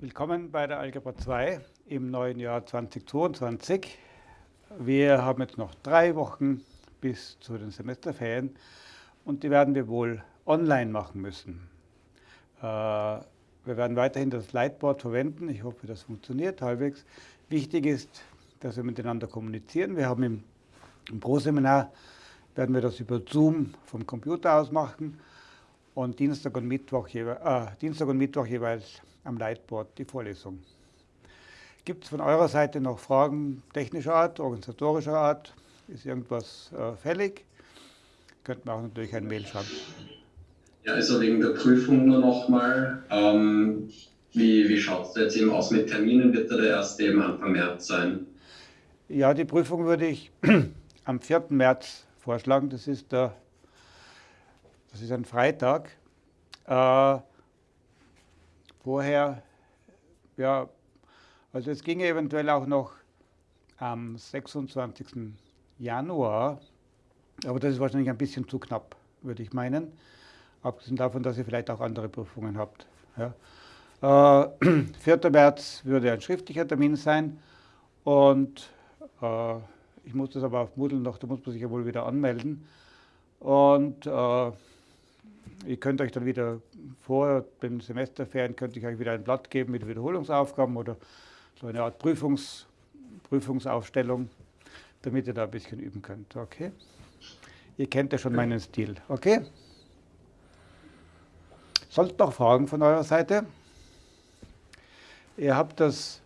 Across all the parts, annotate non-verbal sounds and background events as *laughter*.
Willkommen bei der Algebra 2 im neuen Jahr 2022. Wir haben jetzt noch drei Wochen bis zu den Semesterferien und die werden wir wohl online machen müssen. Äh, wir werden weiterhin das Lightboard verwenden. Ich hoffe, das funktioniert halbwegs. Wichtig ist, dass wir miteinander kommunizieren. Wir haben im, im Pro-Seminar werden wir das über Zoom vom Computer aus machen und Dienstag und Mittwoch, äh, Dienstag und Mittwoch jeweils am Lightboard die Vorlesung. Gibt es von eurer Seite noch Fragen technischer Art, organisatorischer Art? Ist irgendwas äh, fällig? Könnte man auch natürlich ein Mail schreiben. Ja, also wegen der Prüfung nur nochmal. Ähm, wie wie schaut es jetzt eben aus mit Terminen? Wird der erste eben Anfang März sein? Ja, die Prüfung würde ich *clears throat* am 4. März vorschlagen. Das ist, der, das ist ein Freitag. Äh, vorher, ja, also es ging eventuell auch noch am 26. Januar, aber das ist wahrscheinlich ein bisschen zu knapp, würde ich meinen. Abgesehen davon, dass ihr vielleicht auch andere Prüfungen habt. Ja. Äh, *clears throat* 4. März würde ein schriftlicher Termin sein und äh, ich muss das aber auf Moodle noch, da muss man sich ja wohl wieder anmelden. Und äh, Ihr könnt euch dann wieder vor den Semesterferien, könnte ich euch wieder ein Blatt geben mit Wiederholungsaufgaben oder so eine Art Prüfungs, Prüfungsaufstellung, damit ihr da ein bisschen üben könnt. Okay? Ihr kennt ja schon meinen Stil. Okay? Sollten noch Fragen von eurer Seite? Ihr habt das,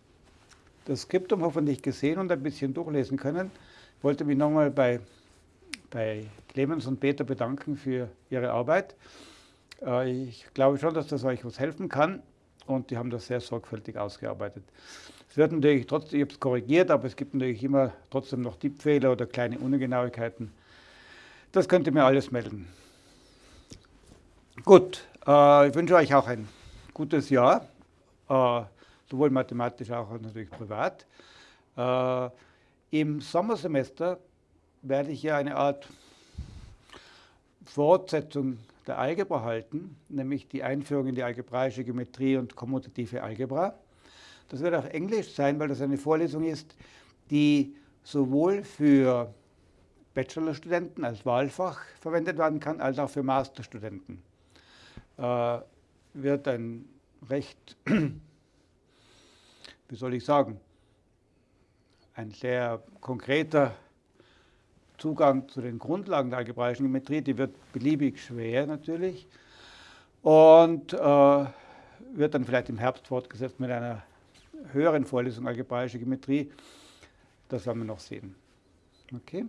das Skriptum hoffentlich gesehen und ein bisschen durchlesen können. Ich wollte mich nochmal bei bei Clemens und Peter bedanken für ihre Arbeit. Äh, ich glaube schon, dass das euch was helfen kann und die haben das sehr sorgfältig ausgearbeitet. Es wird natürlich trotzdem, ich habe es korrigiert, aber es gibt natürlich immer trotzdem noch Tippfehler oder kleine Ungenauigkeiten. Das könnt ihr mir alles melden. Gut, äh, ich wünsche euch auch ein gutes Jahr, äh, sowohl mathematisch als auch natürlich privat. Im Sommersemester werde ich ja eine Art Fortsetzung der Algebra halten, nämlich die Einführung in die algebraische Geometrie und kommutative Algebra. Das wird auf Englisch sein, weil das eine Vorlesung ist, die sowohl für Bachelorstudenten als Wahlfach verwendet werden kann, als auch für Masterstudenten. Äh, wird ein recht, *clears throat* wie soll ich sagen, ein sehr konkreter Zugang zu den Grundlagen der algebraischen Geometrie, die wird beliebig schwer natürlich und äh, wird dann vielleicht im Herbst fortgesetzt mit einer höheren Vorlesung algebraische Geometrie. Das werden wir noch sehen. Okay?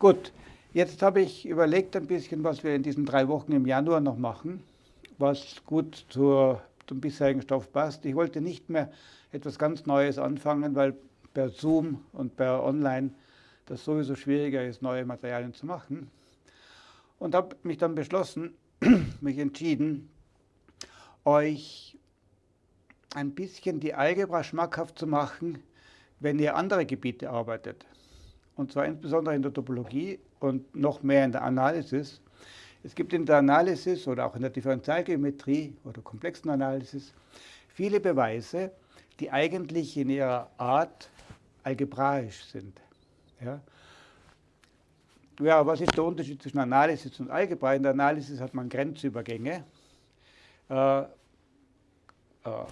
Gut, jetzt habe ich überlegt ein bisschen, was wir in diesen drei Wochen im Januar noch machen, was gut zur, zum bisherigen Stoff passt. Ich wollte nicht mehr etwas ganz Neues anfangen, weil per Zoom und per Online das sowieso schwieriger ist, neue Materialien zu machen. Und habe mich dann beschlossen, *clears throat* mich entschieden, euch ein bisschen die Algebra schmackhaft zu machen, wenn ihr andere Gebiete arbeitet. Und zwar insbesondere in der Topologie und noch mehr in der Analysis. Es gibt in der Analysis oder auch in der Differentialgeometrie oder komplexen Analysis viele Beweise, die eigentlich in ihrer Art algebraisch sind. Ja. ja, was ist der Unterschied zwischen Analysis und Algebra? In der Analysis hat man Grenzübergänge, äh, äh,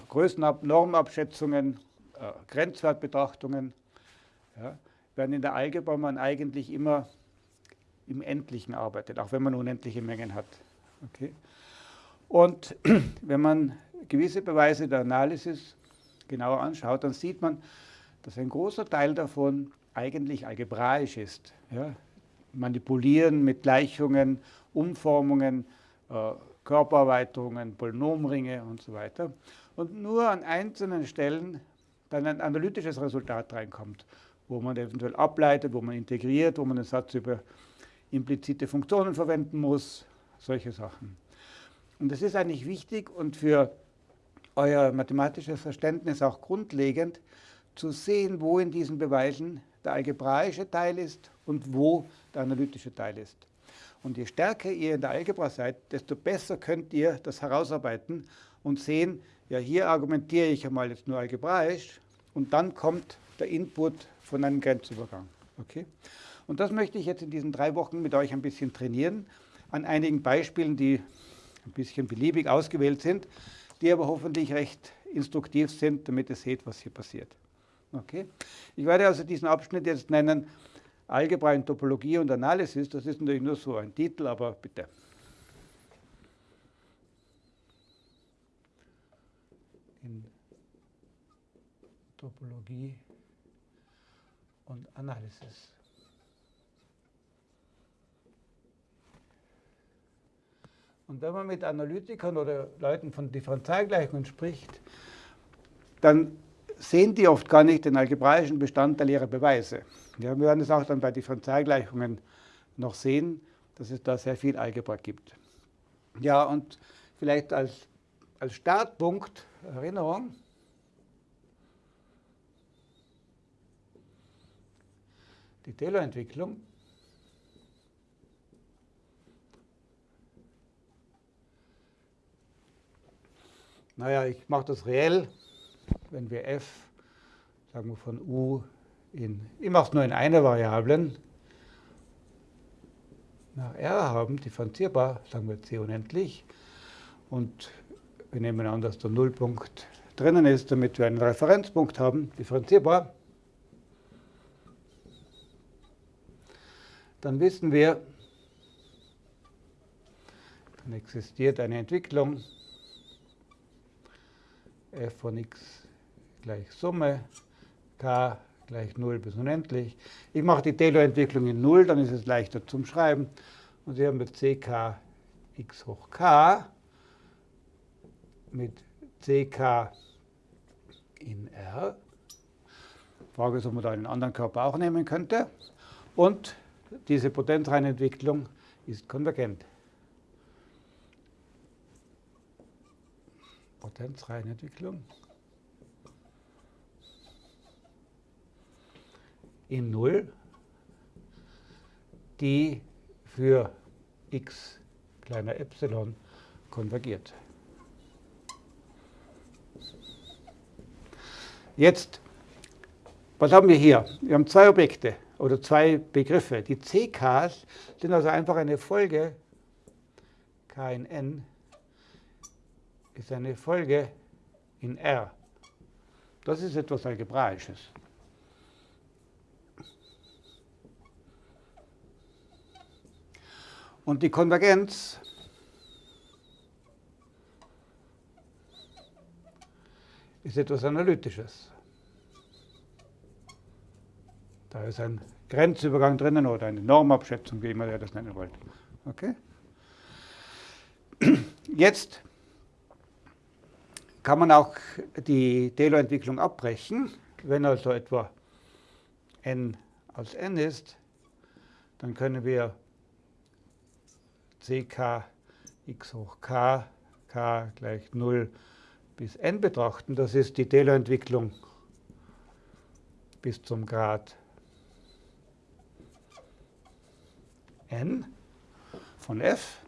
Größenab Normabschätzungen, äh, Grenzwertbetrachtungen. Ja. Während in der Algebra man eigentlich immer im Endlichen arbeitet, auch wenn man unendliche Mengen hat. Okay. Und *clears throat* wenn man gewisse Beweise der Analysis genauer anschaut, dann sieht man, dass ein großer Teil davon eigentlich algebraisch ist. Ja? Manipulieren mit Gleichungen, Umformungen, äh, Körpererweiterungen, Polynomringe und so weiter. Und nur an einzelnen Stellen dann ein analytisches Resultat reinkommt, wo man eventuell ableitet, wo man integriert, wo man den Satz über implizite Funktionen verwenden muss, solche Sachen. Und das ist eigentlich wichtig und für euer mathematisches Verständnis auch grundlegend, zu sehen, wo in diesen Beweisen der algebraische Teil ist und wo der analytische Teil ist. Und je stärker ihr in der Algebra seid, desto besser könnt ihr das herausarbeiten, und sehen, ja, hier argumentiere ich einmal jetzt nur algebraisch und dann kommt der Input von einem Grenzübergang. Okay? Und das möchte ich jetzt in diesen drei Wochen mit euch ein bisschen trainieren, an einigen Beispielen, die ein bisschen beliebig ausgewählt sind, die aber hoffentlich recht instruktiv sind, damit ihr seht, was hier passiert. Okay? Ich werde also diesen Abschnitt jetzt nennen Algebra in Topologie und Analysis. Das ist natürlich nur so ein Titel, aber bitte. In Topologie und Analysis. Und wenn man mit Analytikern oder Leuten von Differentialgleichungen spricht, dann sehen die oft gar nicht den algebraischen Bestandteil ihrer Beweise. Ja, wir werden es auch dann bei Differentialgleichungen noch sehen, dass es da sehr viel Algebra gibt. Ja, und vielleicht als, als Startpunkt, Erinnerung, die Taylor-Entwicklung. Naja, ich mache das reell, wenn wir f, sagen wir von u in, mache es nur in einer Variablen, nach r haben, differenzierbar, sagen wir c unendlich, und wir nehmen an, dass der Nullpunkt drinnen ist, damit wir einen Referenzpunkt haben, differenzierbar, dann wissen wir, dann existiert eine Entwicklung f von x gleich Summe, k gleich 0 bis unendlich. Ich mache die Taylor-Entwicklung in 0, dann ist es leichter zum Schreiben. Und Sie haben mit ck x hoch k mit ck in R. Frage ist, ob man da einen anderen Körper auch nehmen könnte. Und diese Potenzreihenentwicklung ist konvergent. Potenzreihenentwicklung in 0, die für x kleiner Epsilon konvergiert. Jetzt, was haben wir hier? Wir haben zwei Objekte oder zwei Begriffe. Die CKs sind also einfach eine Folge, K in N ist eine Folge in R. Das ist etwas Algebraisches. Und die Konvergenz ist etwas Analytisches. Da ist ein Grenzübergang drinnen oder eine Normabschätzung, wie immer ihr das nennen wollt. Okay? *clears throat* Jetzt kann man auch die Taylor-Entwicklung abbrechen. Wenn also etwa n aus n ist, dann können wir ck x hoch k, k gleich 0 bis n betrachten. Das ist die Taylor-Entwicklung bis zum Grad n von f.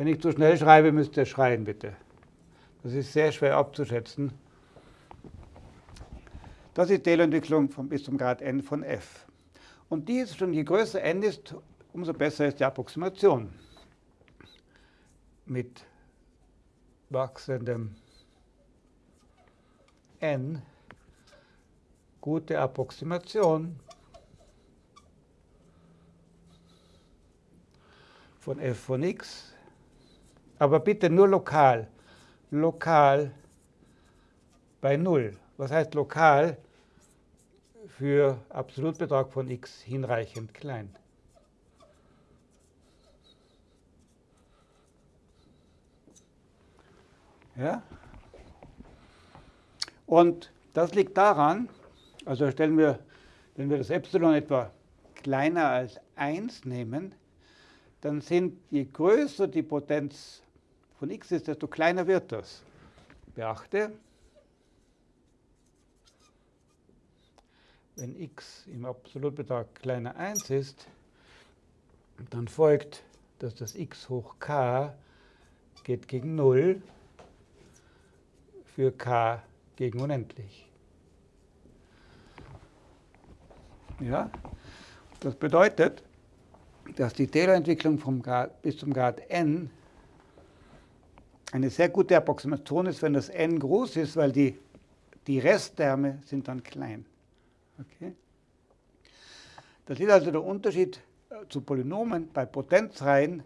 Wenn ich zu schnell schreibe, müsst ihr schreien, bitte. Das ist sehr schwer abzuschätzen. Das ist die Taylor-Entwicklung bis zum Grad n von f. Und die ist schon, je größer n ist, umso besser ist die Approximation. Mit wachsendem n gute Approximation von f von x aber bitte nur lokal. Lokal bei 0. Was heißt lokal? Für Absolutbetrag von x hinreichend klein. Ja? Und das liegt daran, also stellen wir, wenn wir das Epsilon etwa kleiner als 1 nehmen, dann sind, je größer die Potenz von x ist, desto kleiner wird das. Beachte, wenn x im Absolutbetrag kleiner 1 ist, dann folgt, dass das x hoch k geht gegen 0 für k gegen unendlich. Ja? Das bedeutet, dass die Taylor-Entwicklung bis zum Grad n eine sehr gute Approximation ist, wenn das n groß ist, weil die, die Restterme sind dann klein. Okay? Das ist also der Unterschied äh, zu Polynomen. Bei Potenzreihen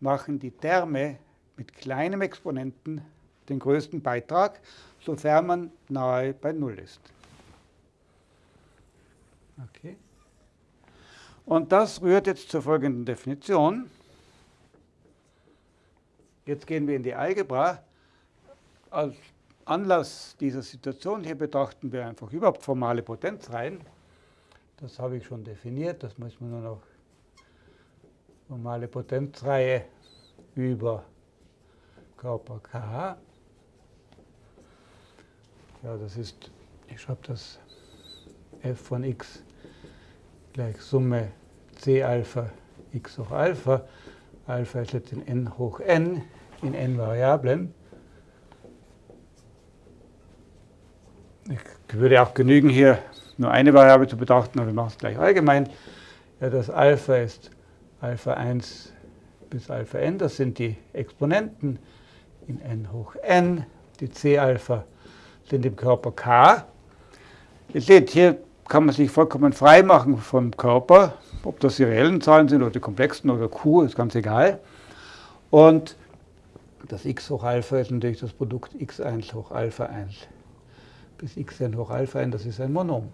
machen die Terme mit kleinem Exponenten den größten Beitrag, sofern man nahe bei 0 ist. Okay. Und das rührt jetzt zur folgenden Definition. Jetzt gehen wir in die Algebra. Als Anlass dieser Situation hier betrachten wir einfach überhaupt formale Potenzreihen. Das habe ich schon definiert, das muss man nur noch formale Potenzreihe über Körper K. Ja, das ist, ich schreibe das f von x gleich Summe c Alpha x hoch Alpha. Alpha ist jetzt in n hoch n, in n Variablen. Ich würde auch genügen, hier nur eine Variable zu betrachten, aber wir machen es gleich allgemein. Ja, das Alpha ist Alpha 1 bis Alpha n, das sind die Exponenten in n hoch n. Die c-Alpha sind im Körper K. Ihr seht, hier kann man sich vollkommen frei machen vom Körper, ob das die reellen Zahlen sind oder die komplexen oder Q, ist ganz egal. Und das x hoch Alpha ist natürlich das Produkt x1 hoch Alpha 1 bis xn hoch Alpha n, das ist ein Monom.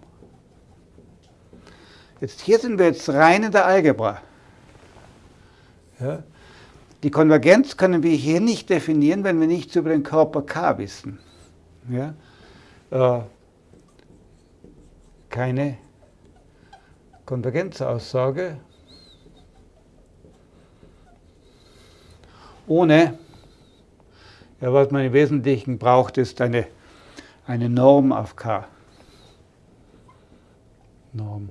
Jetzt hier sind wir jetzt rein in der Algebra. Ja. Die Konvergenz können wir hier nicht definieren, wenn wir nichts über den Körper K wissen. Ja? Äh, keine Konvergenzaussage ohne, ja, was man im Wesentlichen braucht, ist eine, eine Norm auf K. Norm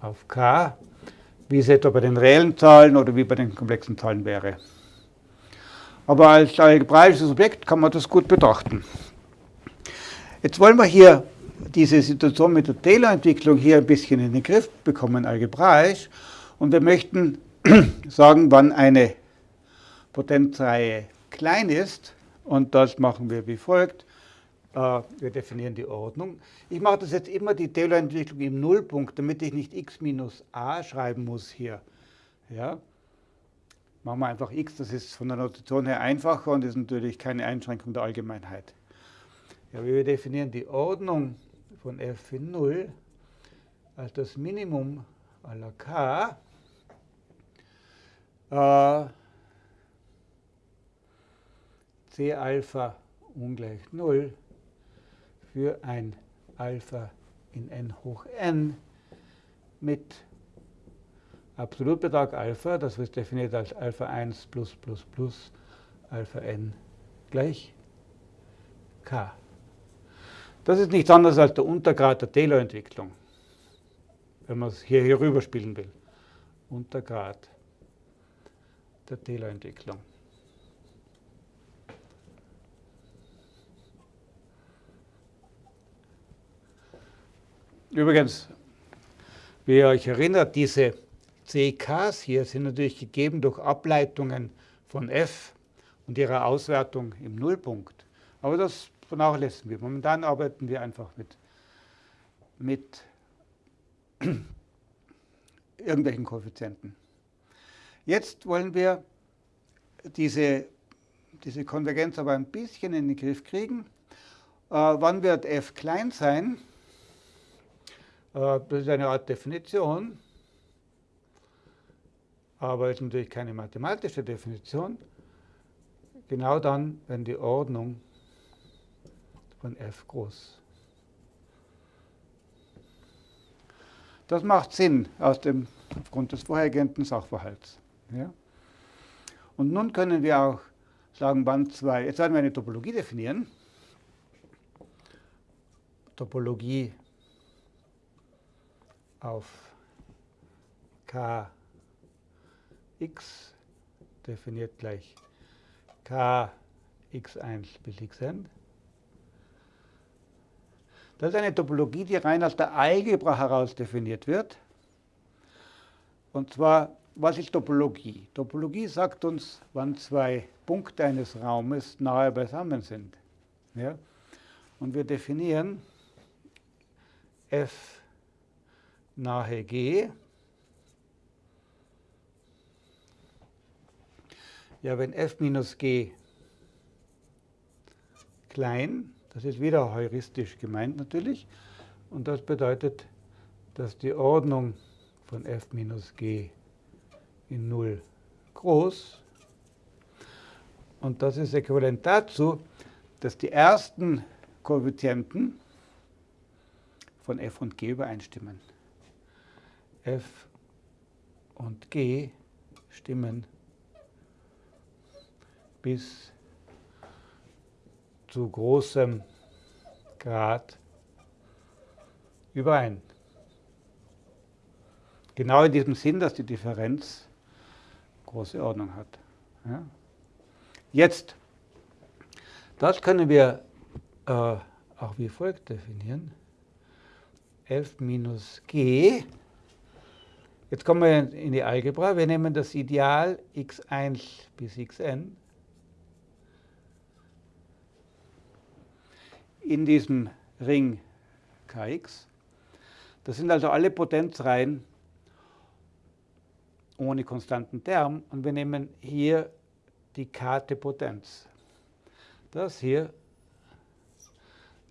auf K, wie es etwa bei den reellen Zahlen oder wie bei den komplexen Zahlen wäre. Aber als algebraisches Objekt kann man das gut betrachten. Jetzt wollen wir hier diese Situation mit der Taylor-Entwicklung hier ein bisschen in den Griff bekommen, algebraisch. Und wir möchten *clears throat* sagen, wann eine Potenzreihe klein ist. Und das machen wir wie folgt. Äh, wir definieren die Ordnung. Ich mache das jetzt immer die Taylor-Entwicklung im Nullpunkt, damit ich nicht x minus a schreiben muss hier. Ja? Machen wir einfach x, das ist von der Notation her einfacher und ist natürlich keine Einschränkung der Allgemeinheit. Ja, wir definieren die Ordnung von f in 0 als das Minimum aller k äh, c Alpha ungleich 0 für ein Alpha in n hoch n mit Absolutbetrag Alpha, das wird definiert als Alpha 1 plus plus plus Alpha n gleich k. Das ist nichts anderes als der Untergrad der Taylor-Entwicklung, wenn man es hier, hier rüber will. Untergrad der Taylor-Entwicklung. Übrigens, wie ihr euch erinnert, diese CKs hier sind natürlich gegeben durch Ableitungen von f und ihrer Auswertung im Nullpunkt. Aber das vernachlässigen wir. Momentan arbeiten wir einfach mit, mit *clears throat* irgendwelchen Koeffizienten. Jetzt wollen wir diese, diese Konvergenz aber ein bisschen in den Griff kriegen. Äh, wann wird f klein sein? Äh, das ist eine Art Definition, aber ist natürlich keine mathematische Definition. Genau dann, wenn die Ordnung von f groß. Das macht Sinn aus dem, aufgrund des vorhergehenden Sachverhalts. Ja? Und nun können wir auch sagen, wann zwei, jetzt werden wir eine Topologie definieren. Topologie auf kx definiert gleich k x1 bis xn. Das ist eine Topologie, die rein aus der Algebra heraus definiert wird. Und zwar, was ist Topologie? Topologie sagt uns, wann zwei Punkte eines Raumes nahe beisammen sind. Ja? Und wir definieren f nahe g. Ja, wenn f minus g klein, das ist wieder heuristisch gemeint natürlich, und das bedeutet, dass die Ordnung von f minus g in 0 groß und das ist äquivalent dazu, dass die ersten Koeffizienten von f und g übereinstimmen. f und g stimmen bis zu großem Grad überein. Genau in diesem Sinn, dass die Differenz große Ordnung hat. Ja? Jetzt, das können wir äh, auch wie folgt definieren. f minus g. Jetzt kommen wir in die Algebra. Wir nehmen das Ideal x1 bis xn in diesem Ring Kx. Das sind also alle Potenzreihen ohne konstanten Term und wir nehmen hier die k-te Potenz. Das hier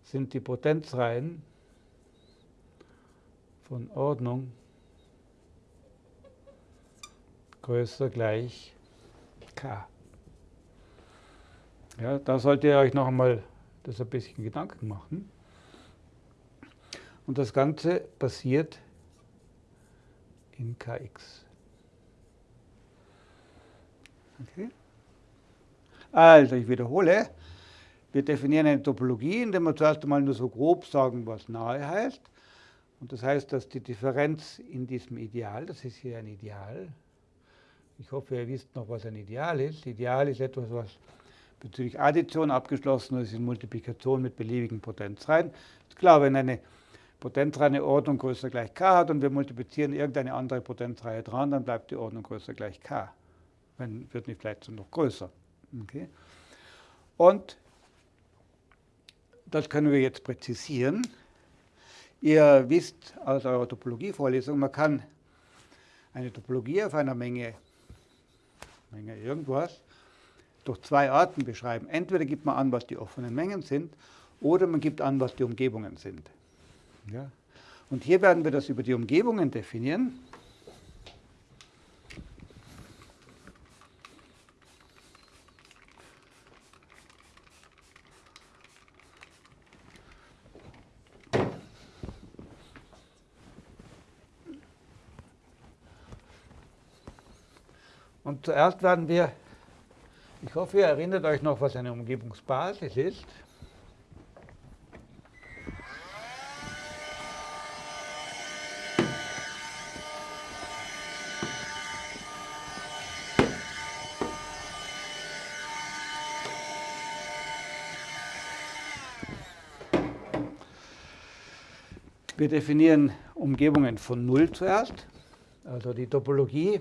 sind die Potenzreihen von Ordnung größer gleich k. Ja, da solltet ihr euch noch einmal das ein bisschen Gedanken machen. Und das Ganze passiert in Kx. Okay. Also, ich wiederhole. Wir definieren eine Topologie, indem wir zuerst einmal nur so grob sagen, was nahe heißt. Und das heißt, dass die Differenz in diesem Ideal, das ist hier ein Ideal, ich hoffe, ihr wisst noch, was ein Ideal ist. Ideal ist etwas, was bezüglich Addition abgeschlossen ist in Multiplikation mit beliebigen Potenzreihen. Ist klar, wenn eine Potenzreihe Ordnung größer gleich k hat und wir multiplizieren irgendeine andere Potenzreihe dran, dann bleibt die Ordnung größer gleich k. Wenn, wird nicht vielleicht noch größer. Okay. Und das können wir jetzt präzisieren. Ihr wisst aus eurer Topologie-Vorlesung, man kann eine Topologie auf einer Menge, Menge irgendwas durch zwei Arten beschreiben. Entweder gibt man an, was die offenen Mengen sind, oder man gibt an, was die Umgebungen sind. Ja? Und hier werden wir das über die Umgebungen definieren. Und zuerst werden wir ich hoffe, ihr erinnert euch noch, was eine Umgebungsbasis ist. Wir definieren Umgebungen von Null zuerst, also die Topologie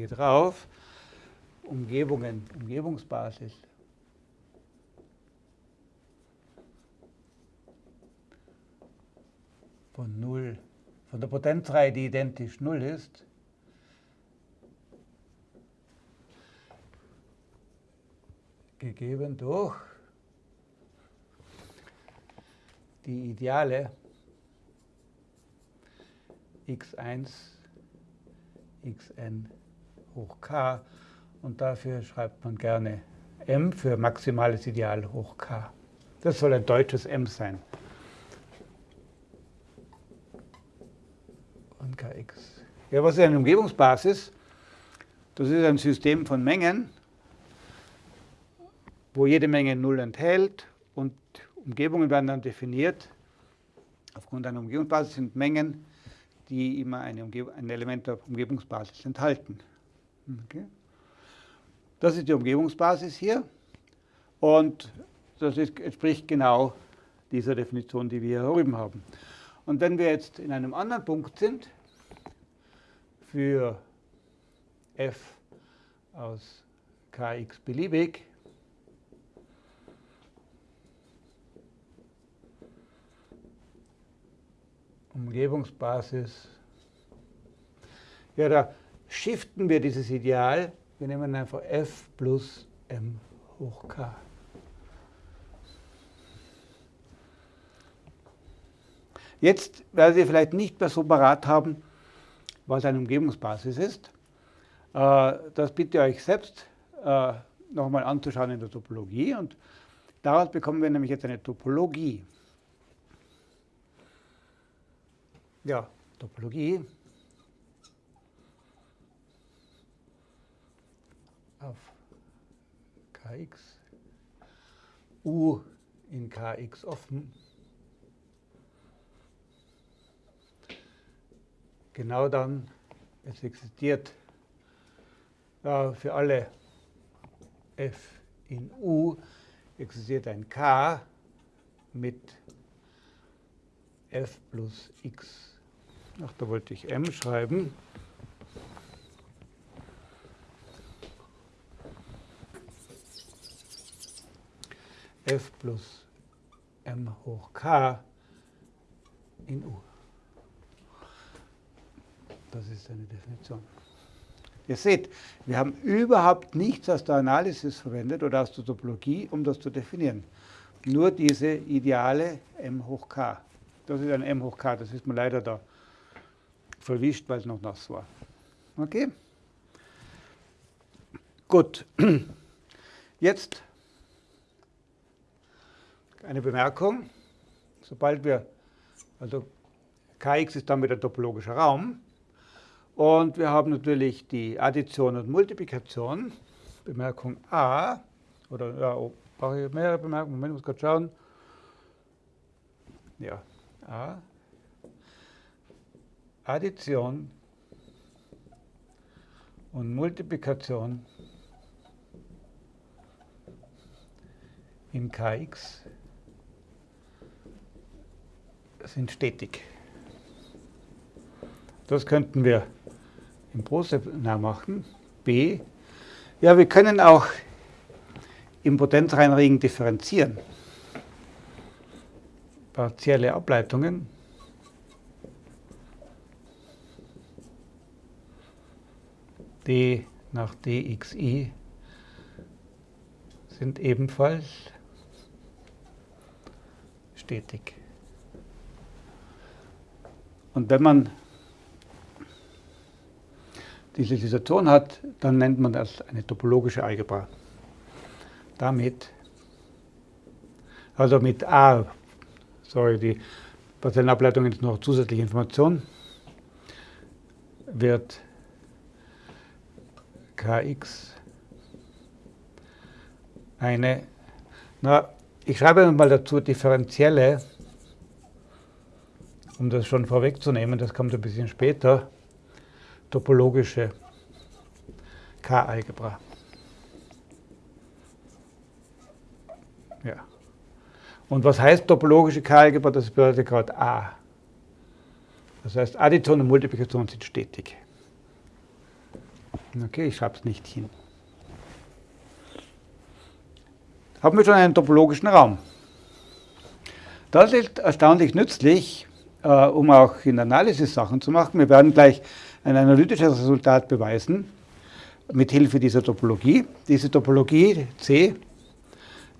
hier drauf, Umgebungen, Umgebungsbasis. Von 0, von der Potenzreihe, die identisch 0 ist, gegeben durch die Ideale x1, xn hoch k und dafür schreibt man gerne m für maximales Ideal hoch k. Das soll ein deutsches m sein. Und kx. Ja, was ist eine Umgebungsbasis? Das ist ein System von Mengen, wo jede Menge Null enthält und Umgebungen werden dann definiert. Aufgrund einer Umgebungsbasis sind Mengen, die immer eine ein Element der Umgebungsbasis enthalten. Okay. Das ist die Umgebungsbasis hier. Und das ist, entspricht genau dieser Definition, die wir hier drüben haben. Und wenn wir jetzt in einem anderen Punkt sind, für f aus kx beliebig, Umgebungsbasis, ja, da shiften wir dieses Ideal. Wir nehmen einfach f plus m hoch k. Jetzt werden Sie vielleicht nicht mehr so parat haben, was eine Umgebungsbasis ist. Äh, das bitte ich euch selbst äh, nochmal anzuschauen in der Topologie. Und daraus bekommen wir nämlich jetzt eine Topologie. Ja, Topologie auf kx, u in kx offen genau dann, es existiert äh, für alle f in u, existiert ein k mit f plus x. Ach, da wollte ich m schreiben. F plus m hoch k in u. Das ist eine Definition. Ihr seht, wir haben überhaupt nichts aus der Analysis verwendet oder aus der Topologie, um das zu definieren. Nur diese ideale m hoch k. Das ist ein m hoch k, das ist mir leider da verwischt, weil es noch nass war. Okay? Gut. *clears throat* Jetzt eine Bemerkung. Sobald wir, also Kx ist dann wieder topologischer Raum, und wir haben natürlich die Addition und Multiplikation. Bemerkung A, oder ja, oh, brauche ich mehrere Bemerkungen? Moment, ich muss gerade schauen. Ja, A. Addition und Multiplikation in Kx sind stetig. Das könnten wir im Prozess nachmachen. B. Ja, wir können auch im Potenzreihenregen differenzieren. Partielle Ableitungen. d nach dxi sind ebenfalls stetig. Und wenn man diese Situation hat, dann nennt man das eine topologische Algebra. Damit, also mit A, sorry, die partiellen Ableitungen ist noch zusätzliche Information, wird Kx eine, na, ich schreibe mal dazu differenzielle, um das schon vorwegzunehmen, das kommt ein bisschen später, topologische K-Algebra. Ja. Und was heißt topologische K-Algebra? Das bedeutet gerade A. Das heißt, Addition und Multiplikation sind stetig. Okay, ich schreibe es nicht hin. Haben wir schon einen topologischen Raum. Das ist erstaunlich nützlich, äh, um auch in Analysis Sachen zu machen. Wir werden gleich ein analytisches Resultat beweisen mit Hilfe dieser Topologie. Diese Topologie C,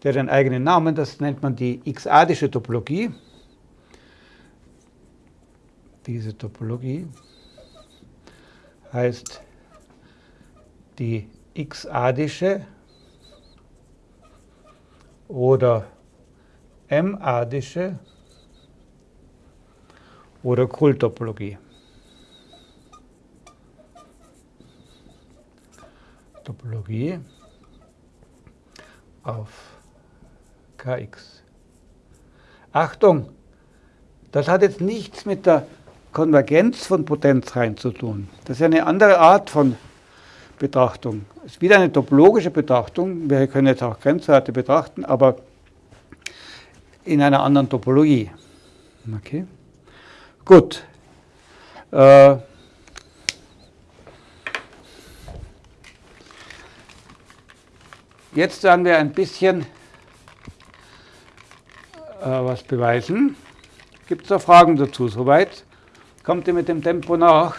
der hat einen eigenen Namen, das nennt man die x-adische Topologie. Diese Topologie heißt die x-adische oder m-adische oder Krull-Topologie. Topologie auf Kx. Achtung, das hat jetzt nichts mit der Konvergenz von Potenzreihen zu tun. Das ist eine andere Art von Betrachtung. Es ist wieder eine topologische Betrachtung. Wir können jetzt auch Grenzwerte betrachten, aber in einer anderen Topologie. Okay. Gut. Äh, jetzt werden wir ein bisschen äh, was beweisen. Gibt es da Fragen dazu? Soweit? Kommt ihr mit dem Tempo nach?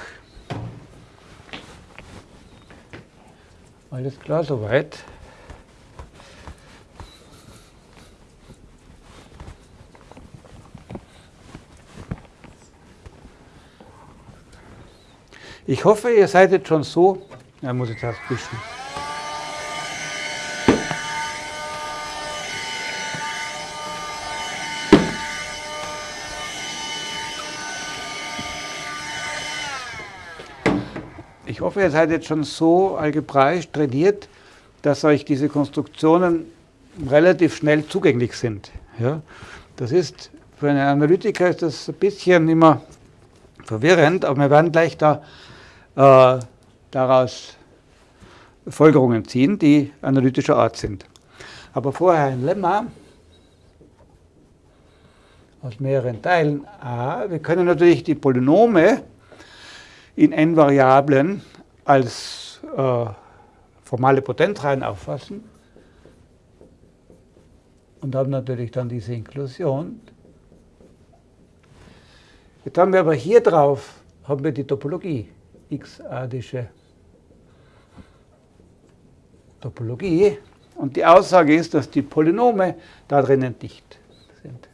Alles klar soweit? Ich hoffe, ihr seid jetzt schon so. Ja, muss ich erst wischen. Ich hoffe, ihr seid jetzt schon so algebraisch trainiert, dass euch diese Konstruktionen relativ schnell zugänglich sind. Ja? Das ist, für einen Analytiker ist das ein bisschen immer verwirrend, aber wir werden gleich da, äh, daraus Folgerungen ziehen, die analytischer Art sind. Aber vorher ein Lemma aus mehreren Teilen a. Wir können natürlich die Polynome in n Variablen als äh, formale Potenzreihen auffassen und haben natürlich dann diese Inklusion. Jetzt haben wir aber hier drauf haben wir die Topologie, x-adische Topologie. Und die Aussage ist, dass die Polynome da drinnen dicht sind.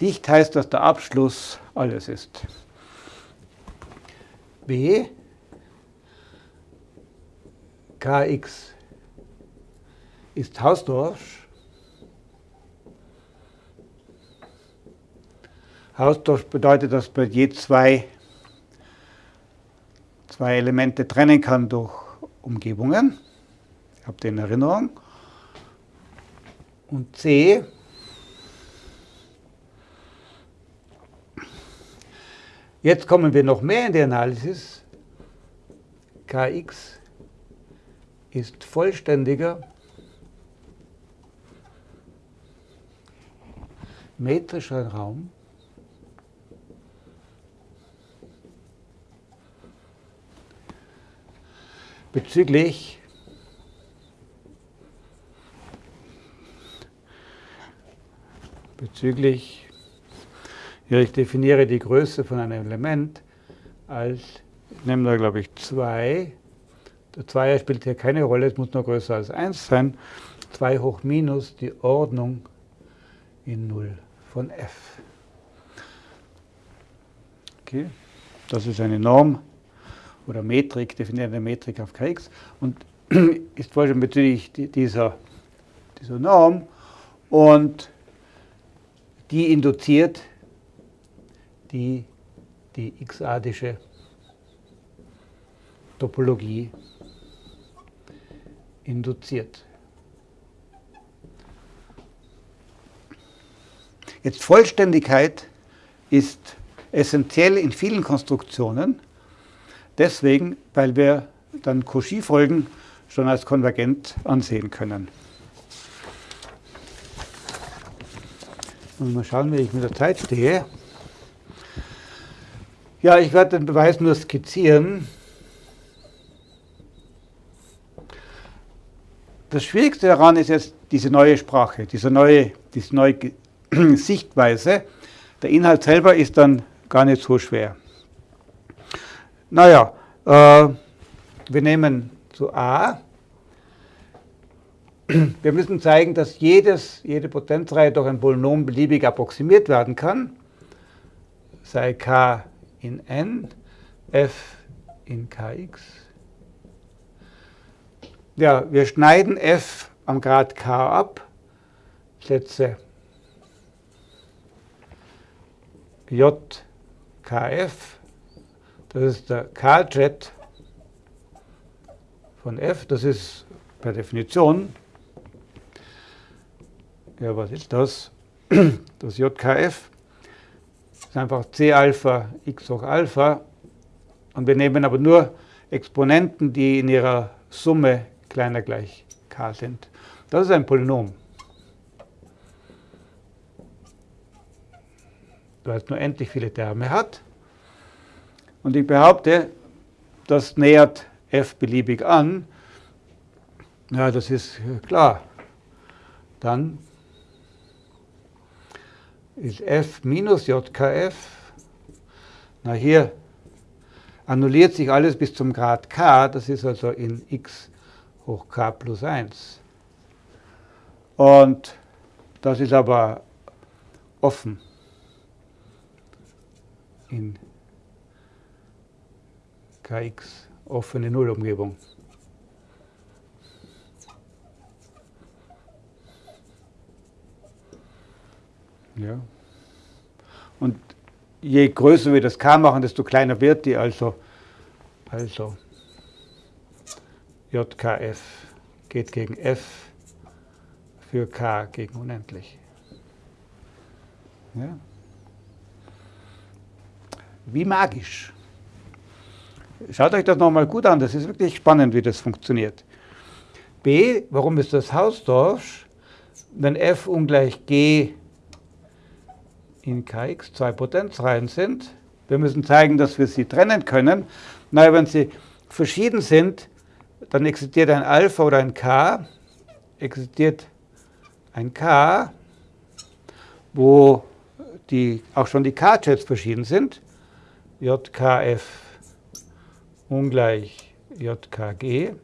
Dicht heißt, dass der Abschluss alles ist. B Kx ist Hausdorff. Hausdorff bedeutet, dass man je zwei, zwei Elemente trennen kann durch Umgebungen. Habt ihr in Erinnerung? Und C Jetzt kommen wir noch mehr in die Analysis. Kx ist vollständiger metrischer Raum bezüglich bezüglich ja, ich definiere die Größe von einem Element als, ich nehme da glaube ich 2. Der Zweier spielt hier keine Rolle, es muss nur größer als 1 sein. 2 hoch minus die Ordnung in 0 von f. Okay, das ist eine Norm oder Metrik, definierte Metrik auf Kx und *clears throat* ist vorhin bezüglich dieser, dieser Norm. Und die induziert die die x-adische Topologie induziert. Jetzt Vollständigkeit ist essentiell in vielen Konstruktionen, deswegen, weil wir dann Cauchy-Folgen schon als konvergent ansehen können. Und mal schauen, wie ich mit der Zeit stehe. Ja, ich werde den Beweis nur skizzieren. Das Schwierigste daran ist jetzt diese neue Sprache, diese neue, diese neue *clears throat* Sichtweise. Der Inhalt selber ist dann gar nicht so schwer. Naja, äh, wir nehmen zu A. Wir müssen zeigen, dass jedes, jede Potenzreihe durch ein Polynom beliebig approximiert werden kann. Sei k in n, f in kx. Ja, wir schneiden f am Grad k ab, setze jkf, das ist der k-Jet von f, das ist per Definition, ja, was ist das? *clears throat* Das JKF ist einfach C Alpha x hoch Alpha. Und wir nehmen aber nur Exponenten, die in ihrer Summe kleiner gleich k sind. Das ist ein Polynom. weil es nur endlich viele Terme hat. Und ich behaupte, das nähert f beliebig an. Ja, das ist klar. Dann ist f minus jkf. Na hier annulliert sich alles bis zum Grad k, das ist also in x hoch k plus 1. Und das ist aber offen in Kx offene Nullumgebung. Ja. Und je größer wir das k machen, desto kleiner wird die, also, also jkf geht gegen f für k gegen unendlich. Ja. Wie magisch. Schaut euch das nochmal gut an, das ist wirklich spannend, wie das funktioniert. B, warum ist das Hausdorff? Wenn f ungleich g in kx zwei Potenzreihen sind. Wir müssen zeigen, dass wir sie trennen können. Naja, wenn sie verschieden sind, dann existiert ein Alpha oder ein K, existiert ein K, wo die, auch schon die K-Jets verschieden sind, JKF ungleich JKG.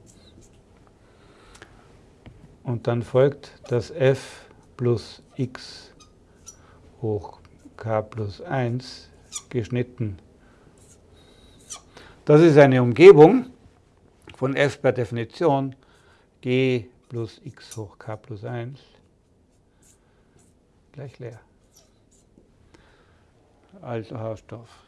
Und dann folgt das f plus x hoch k plus 1 geschnitten. Das ist eine Umgebung von f per Definition g plus x hoch k plus 1 gleich leer. Also Hausstoff.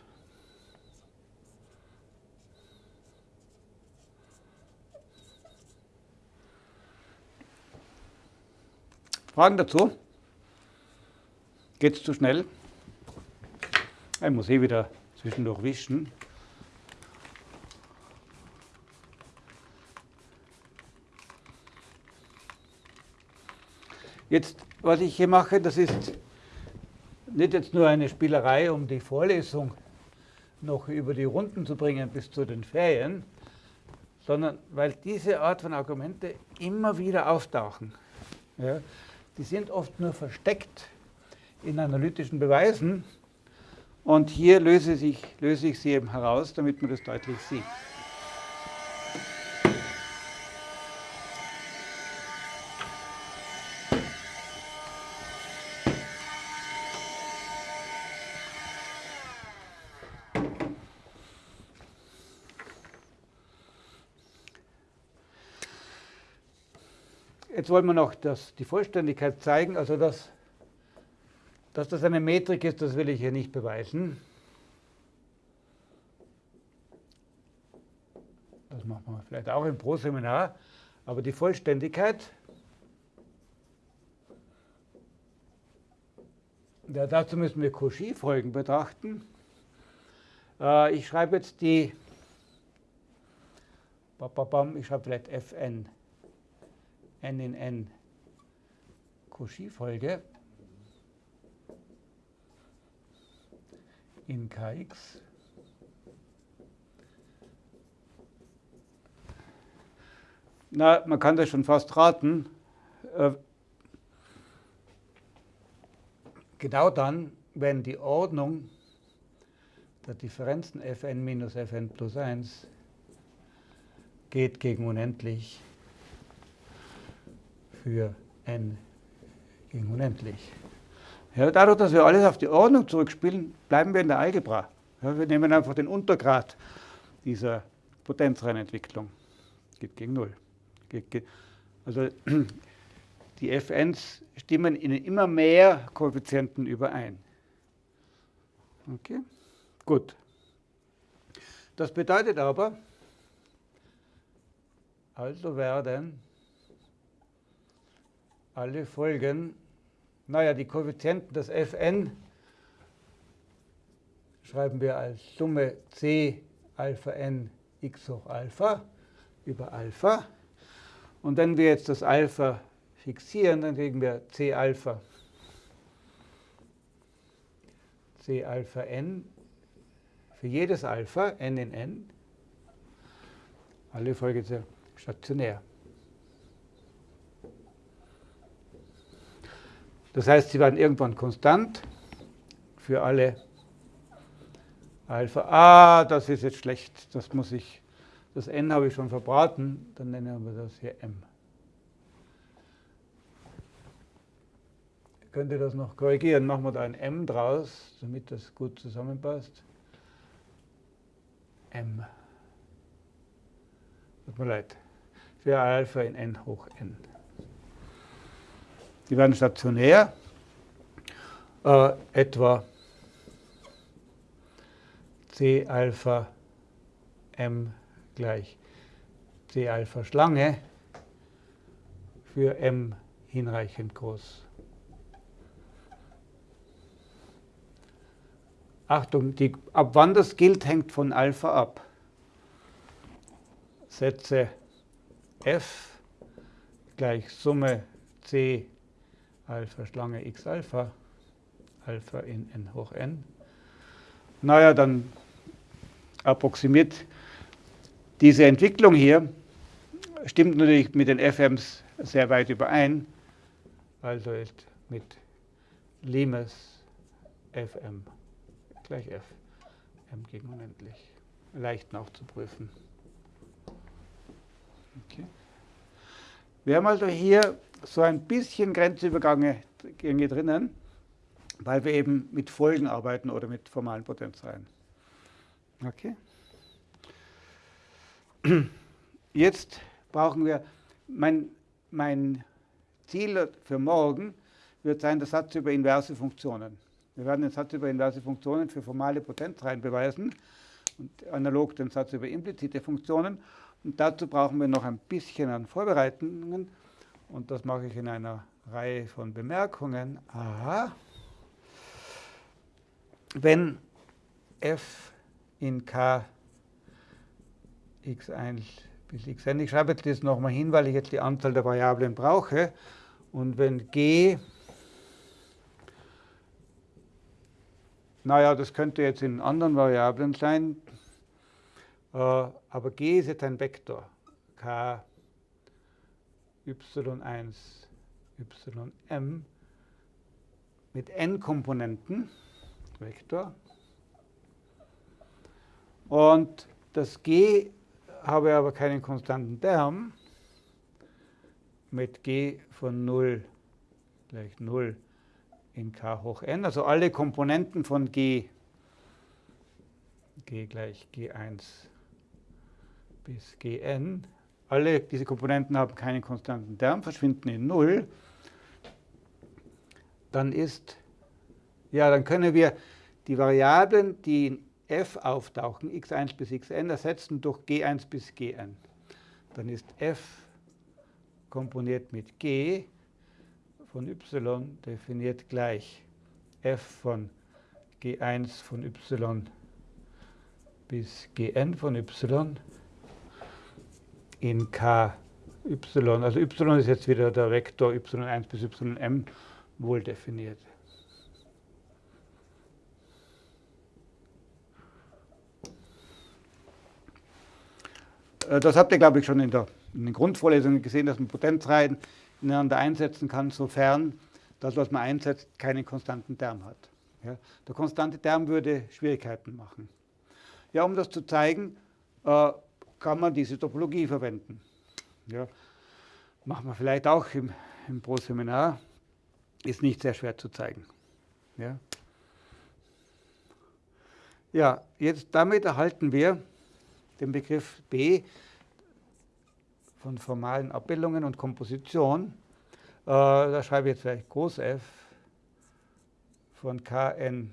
Fragen dazu? Geht es zu schnell? Ich muss eh wieder zwischendurch wischen. Jetzt, was ich hier mache, das ist nicht jetzt nur eine Spielerei, um die Vorlesung noch über die Runden zu bringen bis zu den Ferien, sondern weil diese Art von Argumente immer wieder auftauchen. Ja, die sind oft nur versteckt in analytischen Beweisen, und hier löse ich, löse ich sie eben heraus, damit man das deutlich sieht. Jetzt wollen wir noch das, die Vollständigkeit zeigen, also das dass das eine Metrik ist, das will ich hier nicht beweisen. Das machen wir vielleicht auch im Pro-Seminar. Aber die Vollständigkeit, ja, dazu müssen wir Cauchy-Folgen betrachten. Äh, ich schreibe jetzt die, ich schreibe vielleicht Fn, n in n, Cauchy-Folge. in Kx. Na, man kann das schon fast raten. Äh, genau dann, wenn die Ordnung der Differenzen fn minus fn plus 1 geht gegen unendlich für n gegen unendlich. Ja, dadurch, dass wir alles auf die Ordnung zurückspielen, bleiben wir in der Algebra. Ja, wir nehmen einfach den Untergrad dieser Potenzreihenentwicklung. Geht gegen Null. Geht, geht, also *clears throat* die Fn's stimmen in immer mehr Koeffizienten überein. Okay, gut. Das bedeutet aber, also werden alle Folgen naja, die Koeffizienten des Fn schreiben wir als Summe c Alpha n x hoch Alpha über Alpha. Und wenn wir jetzt das Alpha fixieren, dann kriegen wir C Alpha. C Alpha n für jedes Alpha, n in n, alle Folge sehr stationär. Das heißt, sie werden irgendwann konstant für alle Alpha. Ah, das ist jetzt schlecht. Das muss ich, das n habe ich schon verbraten. Dann nennen wir das hier m. Könnt ihr das noch korrigieren? Machen wir da ein m draus, damit das gut zusammenpasst. m. Tut mir leid. Für Alpha in n hoch n. Die werden stationär, äh, etwa C Alpha m gleich C Alpha Schlange für m hinreichend groß. Achtung, die, ab wann das gilt, hängt von Alpha ab. Sätze f gleich Summe c Alpha Schlange x Alpha, Alpha in n hoch n. Naja, dann approximiert diese Entwicklung hier, stimmt natürlich mit den FMs sehr weit überein, also ist mit Limes Fm gleich F, m gegen unendlich, leicht nachzuprüfen. Okay. Wir haben also hier so ein bisschen Grenzübergänge drinnen, weil wir eben mit Folgen arbeiten oder mit formalen Potenzreihen. Okay. Jetzt brauchen wir, mein, mein Ziel für morgen wird sein, der Satz über inverse Funktionen. Wir werden den Satz über inverse Funktionen für formale Potenzreihen beweisen und analog den Satz über implizite Funktionen. Und dazu brauchen wir noch ein bisschen an Vorbereitungen. Und das mache ich in einer Reihe von Bemerkungen. Aha. Wenn f in k x1 bis xn, ich schreibe jetzt das nochmal hin, weil ich jetzt die Anzahl der Variablen brauche. Und wenn g, naja, das könnte jetzt in anderen Variablen sein, aber g ist jetzt ein Vektor. k y1, ym mit n Komponenten, Vektor. Und das g habe aber keinen konstanten Term mit g von 0 gleich 0 in k hoch n. Also alle Komponenten von g, g gleich g1 bis gn. Alle diese Komponenten haben keinen konstanten Term, verschwinden in 0, dann ist, ja, dann können wir die Variablen, die in f auftauchen, x1 bis xn, ersetzen durch g1 bis gn. Dann ist f komponiert mit g von y definiert gleich f von g1 von y bis gn von y in ky. Also y ist jetzt wieder der Vektor y1 bis ym wohl definiert. Äh, das habt ihr, glaube ich, schon in, der, in den Grundvorlesungen gesehen, dass man Potenzreihen ineinander einsetzen kann, sofern das, was man einsetzt, keinen konstanten Term hat. Ja, der konstante Term würde Schwierigkeiten machen. Ja, um das zu zeigen, äh, kann man diese Topologie verwenden. Ja, machen wir vielleicht auch im, im Pro-Seminar. Ist nicht sehr schwer zu zeigen. Ja. ja, jetzt damit erhalten wir den Begriff B von formalen Abbildungen und Komposition. Äh, da schreibe ich jetzt vielleicht Groß F von Kn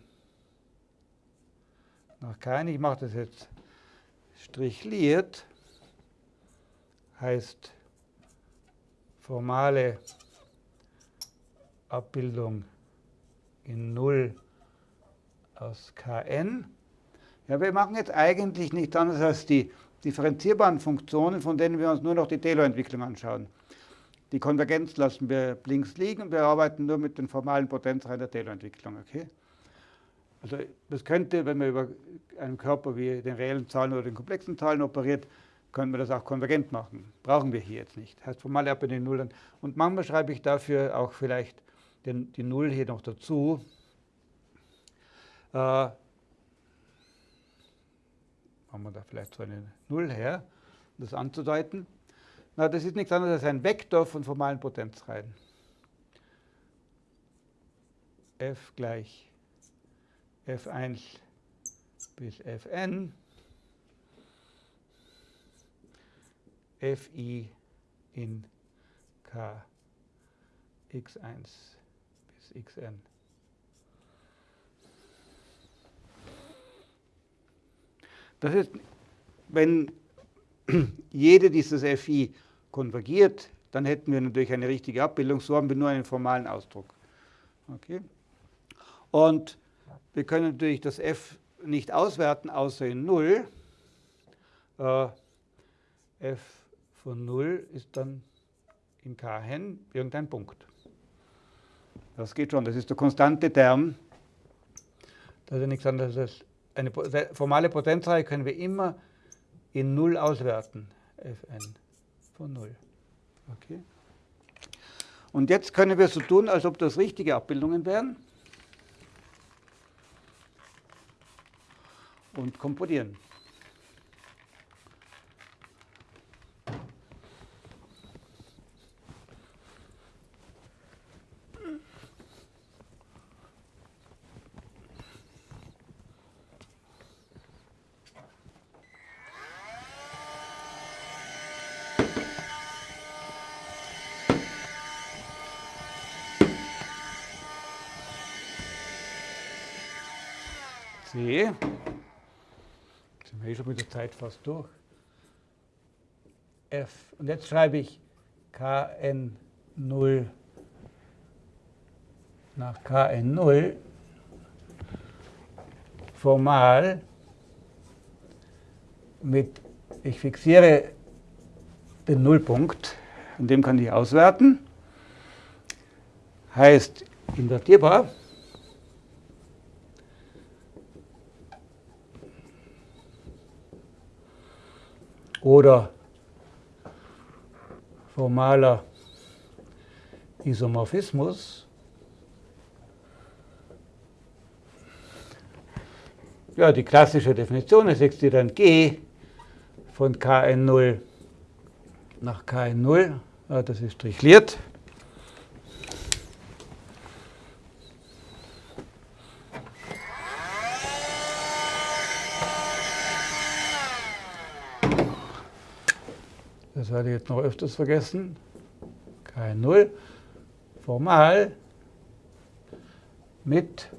nach Kn. Ich mache das jetzt strichliert heißt formale Abbildung in 0 aus Kn. Ja, wir machen jetzt eigentlich nichts anderes als die, differenzierbaren Funktionen, von denen wir uns nur noch die Taylor-Entwicklung anschauen. Die Konvergenz lassen wir links liegen, wir arbeiten nur mit den formalen Potenzreihen der Taylor-Entwicklung. Okay? Also das könnte, wenn man über einen Körper wie den reellen Zahlen oder den komplexen Zahlen operiert, können wir das auch konvergent machen. Brauchen wir hier jetzt nicht. Heißt formale Abbild Null an. Und manchmal schreibe ich dafür auch vielleicht den, die Null hier noch dazu. Äh, machen wir da vielleicht so eine Null her, um das anzudeuten. Na, das ist nichts anderes als ein Vektor von formalen Potenzreihen. f gleich f1 bis fn fi in k x1 bis xn. Das ist, wenn *clears throat* jede dieses fi konvergiert, dann hätten wir natürlich eine richtige Abbildung. So haben wir nur einen formalen Ausdruck. Okay? Und wir können natürlich das f nicht auswerten, außer in 0. Äh, f von 0 ist dann in Kn irgendein Punkt. Das geht schon, das ist der konstante Term. Das ist ja nichts anderes als eine formale Potenzreihe können wir immer in 0 auswerten. Fn von 0. Okay. Und jetzt können wir so tun, als ob das richtige Abbildungen wären. Und komponieren. C eh schon mit der Zeit fast durch. F. Und jetzt schreibe ich Kn0 nach Kn0 formal mit, ich fixiere den Nullpunkt, an dem kann ich auswerten, heißt invertierbar. Oder formaler Isomorphismus. Ja, die klassische Definition ist jetzt dann G von Kn0 nach Kn0. Ja, das ist strichliert. Das werde ich jetzt noch öfters vergessen, kein Null, formal mit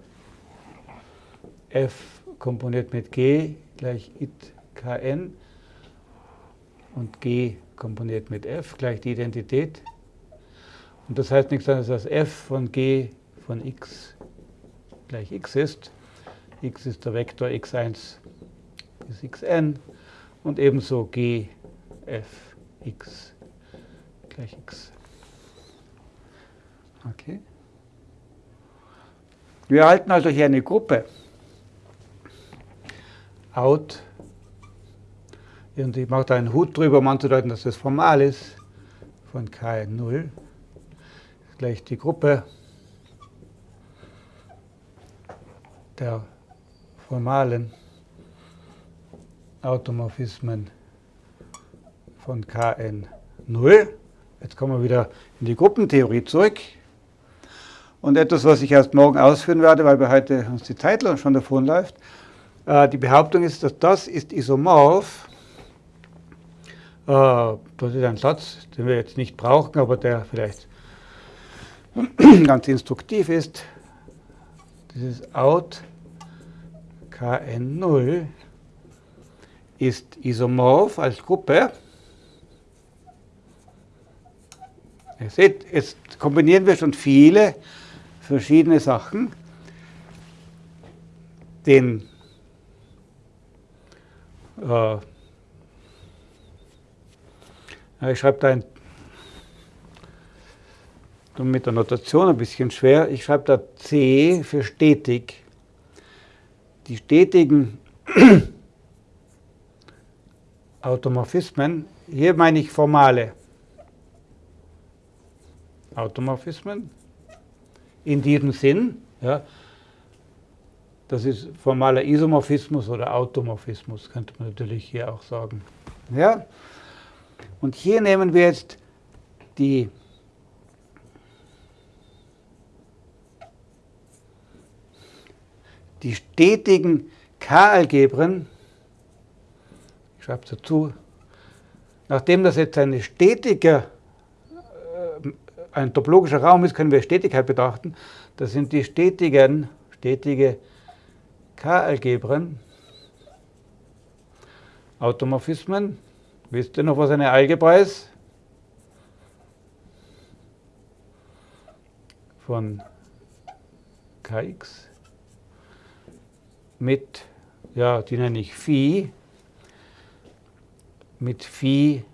f komponiert mit g gleich it kn und g komponiert mit f gleich die Identität. Und das heißt nichts anderes als f von g von x gleich x ist. x ist der Vektor x1 bis xn und ebenso g f x gleich x. Okay. Wir erhalten also hier eine Gruppe out. Und ich mache da einen Hut drüber, um anzudeuten, dass das formal ist, von K0 gleich die Gruppe der formalen Automorphismen von Kn0. Jetzt kommen wir wieder in die Gruppentheorie zurück. Und etwas, was ich erst morgen ausführen werde, weil wir heute uns die Zeit schon davonläuft. Äh, die Behauptung ist, dass das ist isomorph. Äh, das ist ein Satz, den wir jetzt nicht brauchen, aber der vielleicht *clears throat* ganz instruktiv ist. Dieses out Kn0 ist isomorph als Gruppe Ihr seht, jetzt kombinieren wir schon viele verschiedene Sachen. Den äh, Ich schreibe da ein, mit der Notation ein bisschen schwer. Ich schreibe da C für stetig. Die stetigen *clears throat* Automorphismen, hier meine ich formale Automorphismen in diesem Sinn. Ja, das ist formaler Isomorphismus oder Automorphismus, könnte man natürlich hier auch sagen. Ja? Und hier nehmen wir jetzt die die stetigen K-Algebren, ich schreibe dazu, nachdem das jetzt eine stetige, äh, ein topologischer Raum ist, können wir Stetigkeit betrachten. Das sind die stetigen, stetige K-Algebren, Automorphismen. Wisst ihr noch, was eine Algebra ist? Von Kx mit, ja, die nenne ich Phi, mit Phi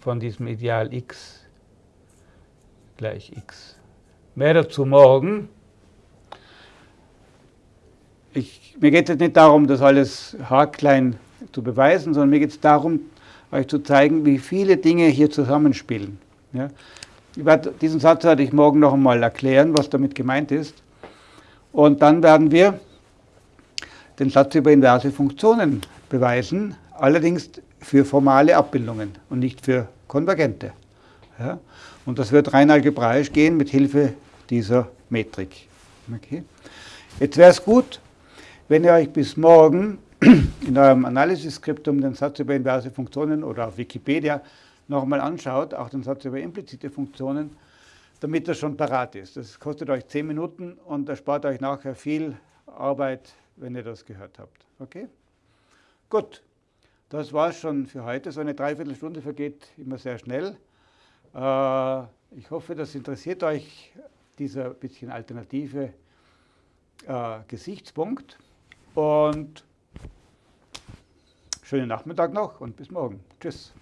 von diesem Ideal x gleich x. Mehr dazu morgen. Ich, mir geht es nicht darum, das alles haarklein zu beweisen, sondern mir geht es darum, euch zu zeigen, wie viele Dinge hier zusammenspielen. Ja? Werde, diesen Satz werde ich morgen noch einmal erklären, was damit gemeint ist. Und dann werden wir den Satz über inverse Funktionen beweisen, allerdings für formale Abbildungen und nicht für konvergente. Ja? Und das wird rein algebraisch gehen mit Hilfe dieser Metrik. Okay. Jetzt wäre es gut, wenn ihr euch bis morgen *clears throat* in eurem Analyseskriptum den Satz über inverse Funktionen oder auf Wikipedia nochmal anschaut, auch den Satz über implizite Funktionen, damit das schon parat ist. Das kostet euch 10 Minuten und erspart euch nachher viel Arbeit wenn ihr das gehört habt. Okay? Gut, das war es schon für heute. So eine Dreiviertelstunde vergeht immer sehr schnell. Äh, ich hoffe, das interessiert euch, dieser bisschen alternative äh, Gesichtspunkt. Und schönen Nachmittag noch und bis morgen. Tschüss.